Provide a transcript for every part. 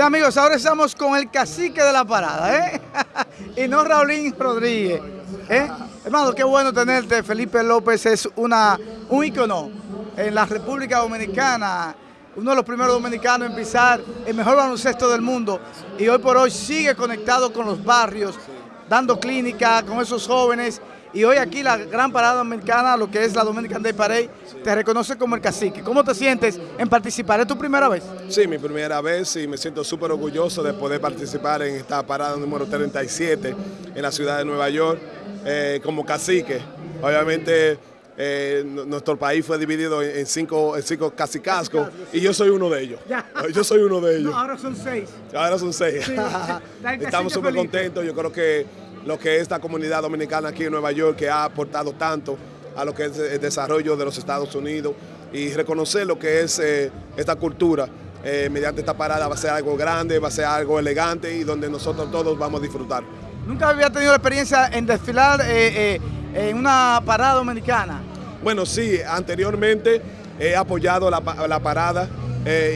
Bien amigos, ahora estamos con el cacique de la parada, ¿eh? y no Raulín Rodríguez. ¿eh? Hermano, qué bueno tenerte. Felipe López es una, un ícono en la República Dominicana, uno de los primeros dominicanos en pisar el mejor baloncesto del mundo y hoy por hoy sigue conectado con los barrios, dando clínica con esos jóvenes y hoy aquí la gran parada dominicana, lo que es la Dominican Day Parade, te reconoce como el cacique. ¿Cómo te sientes en participar? ¿Es tu primera vez? Sí, mi primera vez y me siento súper orgulloso de poder participar en esta parada número 37 en la ciudad de Nueva York eh, como cacique. Obviamente eh, nuestro país fue dividido en cinco, en cinco cacicascos y yo soy uno de ellos. Yo soy uno de ellos. No, ahora son seis. Ahora son seis. Estamos súper contentos. Yo creo que lo que es esta comunidad dominicana aquí en Nueva York que ha aportado tanto a lo que es el desarrollo de los Estados Unidos y reconocer lo que es eh, esta cultura eh, mediante esta parada va a ser algo grande, va a ser algo elegante y donde nosotros todos vamos a disfrutar. ¿Nunca había tenido la experiencia en desfilar en una parada dominicana? Bueno, sí, anteriormente he apoyado la, la parada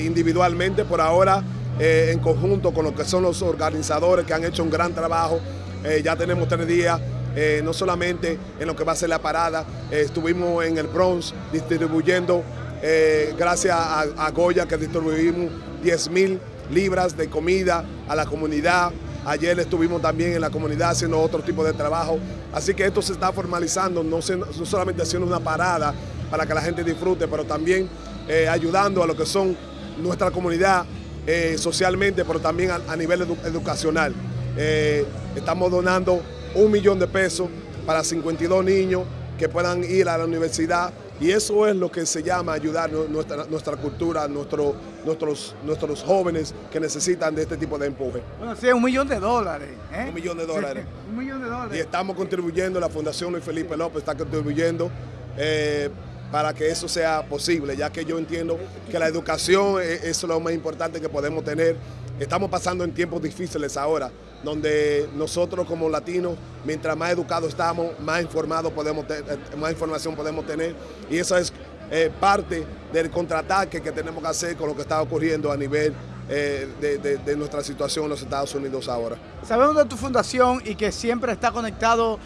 individualmente, por ahora en conjunto con lo que son los organizadores que han hecho un gran trabajo eh, ya tenemos tres días, eh, no solamente en lo que va a ser la parada, eh, estuvimos en el Bronx distribuyendo, gracias a, Goya que distribuimos 10 mil libras de comida a la comunidad. Ayer estuvimos también en la comunidad haciendo otro tipo de trabajo. Así que esto se está formalizando, no, solamente haciendo una parada para que la gente disfrute, pero también ayudando a lo que son nuestra comunidad socialmente, pero también a, nivel educacional. Eh, estamos donando un millón de pesos para 52 niños que puedan ir a la universidad y eso es lo que se llama ayudar nuestra, nuestra cultura, nuestro, nuestros, nuestros jóvenes que necesitan de este tipo de empuje. Bueno, sí, un millón de dólares. ¿eh? Un millón de dólares. un millón de dólares. Y estamos contribuyendo, la Fundación Luis Felipe López está contribuyendo eh, para que eso sea posible, ya que yo entiendo que la educación es lo más importante que podemos tener. Estamos pasando en tiempos difíciles ahora, donde nosotros como latinos, mientras más educados estamos, más informados podemos eh, más información podemos tener y eso es eh, parte del contraataque que tenemos que hacer con lo que está ocurriendo a nivel eh, de, nuestra situación en los Estados Unidos ahora. Sabemos de tu fundación y que siempre está conectado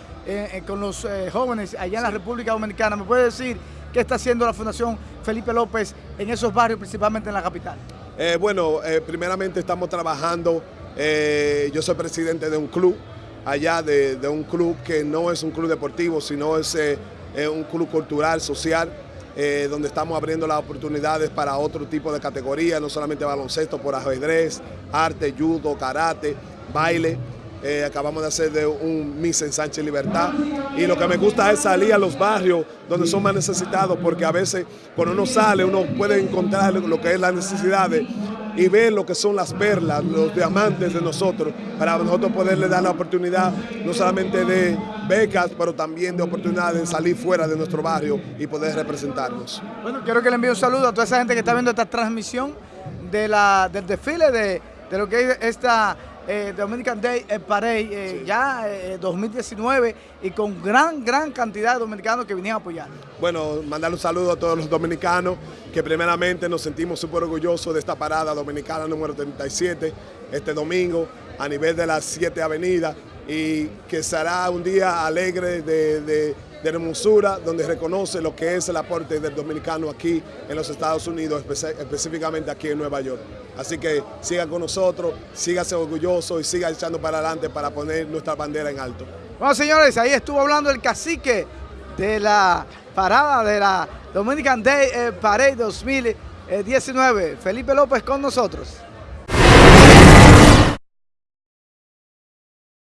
con los jóvenes allá en la República Dominicana. ¿Me puede decir qué está haciendo la Fundación Felipe López en esos barrios, principalmente en la capital? Bueno, primeramente estamos trabajando eh, yo soy presidente de un club, allá de, un club que no es un club deportivo, sino es eh, un club cultural, social, eh, donde estamos abriendo las oportunidades para otro tipo de categorías, no solamente baloncesto, por ajedrez, arte, judo, karate, baile. Acabamos de hacer de un Miss en Sánchez Libertad y lo que me gusta es salir a los barrios donde son más necesitados porque a veces cuando uno sale uno puede encontrar lo que es la necesidad de y ver lo que son las perlas, los diamantes de nosotros, para nosotros poderle dar la oportunidad no solamente de becas, pero también de oportunidad de salir fuera de nuestro barrio y poder representarnos. Bueno, quiero que le envíe un saludo a toda esa gente que está viendo esta transmisión de la, del desfile de, de lo que es esta eh, Dominican Day eh, Parade, eh, ya 2019, y con gran, gran cantidad de dominicanos que vinieron a apoyar. Bueno, mandarle un saludo a todos los dominicanos, que primeramente nos sentimos súper orgullosos de esta parada dominicana número 37, este domingo, a nivel de las siete avenidas, y que será un día alegre de de hermosura, donde reconoce lo que es el aporte del dominicano aquí en los Estados Unidos, específicamente aquí en Nueva York. Así que sigan con nosotros, síganse orgullosos y sigan echando para adelante para poner nuestra bandera en alto. Bueno, señores, ahí estuvo hablando el cacique de la parada de la Dominican Day eh, Parade 2019, Felipe López con nosotros.